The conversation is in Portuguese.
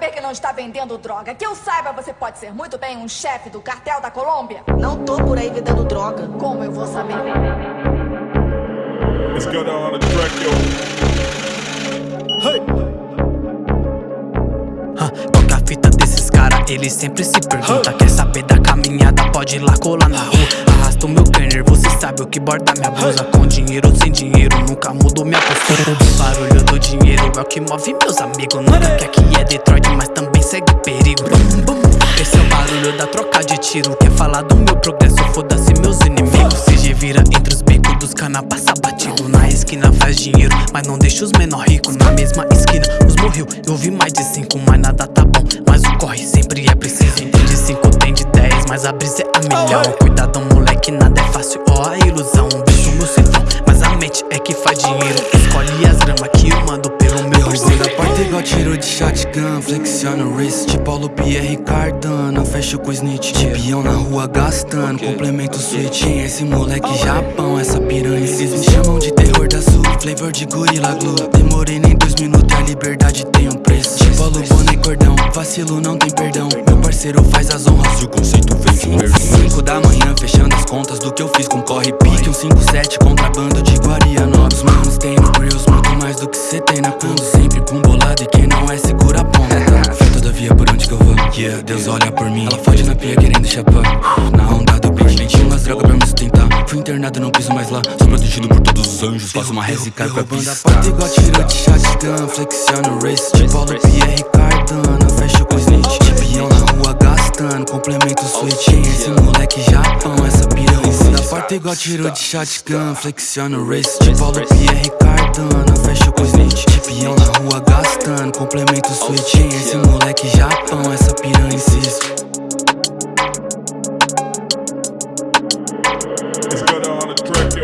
saber que não está vendendo droga. Que eu saiba, você pode ser muito bem um chefe do cartel da Colômbia. Não tô por aí vendendo droga. Como eu vou saber? Let's go down on the track, yo. Hey. é a fita desses cara? Eles sempre se perguntam Quer saber da caminhada? Pode ir lá colar na rua Arrasta o meu você sabe o que borda minha blusa. Com dinheiro ou sem dinheiro, nunca mudo minha postura. O barulho do dinheiro é o que move meus amigos. Nunca que é Detroit, mas também segue perigo. Esse é o barulho da troca de tiro. Quer falar do meu progresso, foda-se meus inimigos. Se vira entre os bicos dos cana, passa batido. Na esquina faz dinheiro, mas não deixa os menor ricos Na mesma esquina, os morreu, eu vi mais de cinco Mas nada tá bom, mas o corre sempre mas a brisa é a milhão Cuidado moleque, nada é fácil, ó a ilusão Um beijo no cifrão, mas a mente é que faz dinheiro. Escolhe as gramas que eu mando pelo meu parceiro da porta igual tiro de shotgun Flexiona o wrist, Paulo Pierre Cardano Fecho com o snitch, tibião na rua gastando Complemento o switch, esse moleque Japão Essa piranha, eles me chamam de terror da sul Flavor de gorila glue. Demorei nem dois minutos, a liberdade tem um preço. Paulo, boné, cordão, vacilo não tem perdão parceiro faz as honras, o conceito vem de perfil. 5 da manhã, fechando as contas do que eu fiz com corre pique. Um 5-7, contrabando de Guarianópolis Os manos tem no grills, muito mais do que cê tem na conta. Sempre com bolado e quem não é segura a ponta. Fé todavia por onde que eu vou, yeah, Deus olha por mim. Ela fode na pia querendo chapar, na onda do beat Nem tinha umas drogas pra me sustentar. Fui internado, não piso mais lá. Sou protegido por todos os anjos. Faço uma reza e caio pra pista a porta. Igual tiro de shotgun Flexiona o wrist, Paulo Pierre Cardano Fecho com o snitch, Montana, complemento switchinho Esse moleque Japão, essa piranha Da parte igual tiro de shotgun, flexiona o wrist. De Paulo Pierre Cardano, fecha com snitch De tipo pião na rua gastando, complemento switchinho Esse moleque Japão, essa piranha insisto It's on track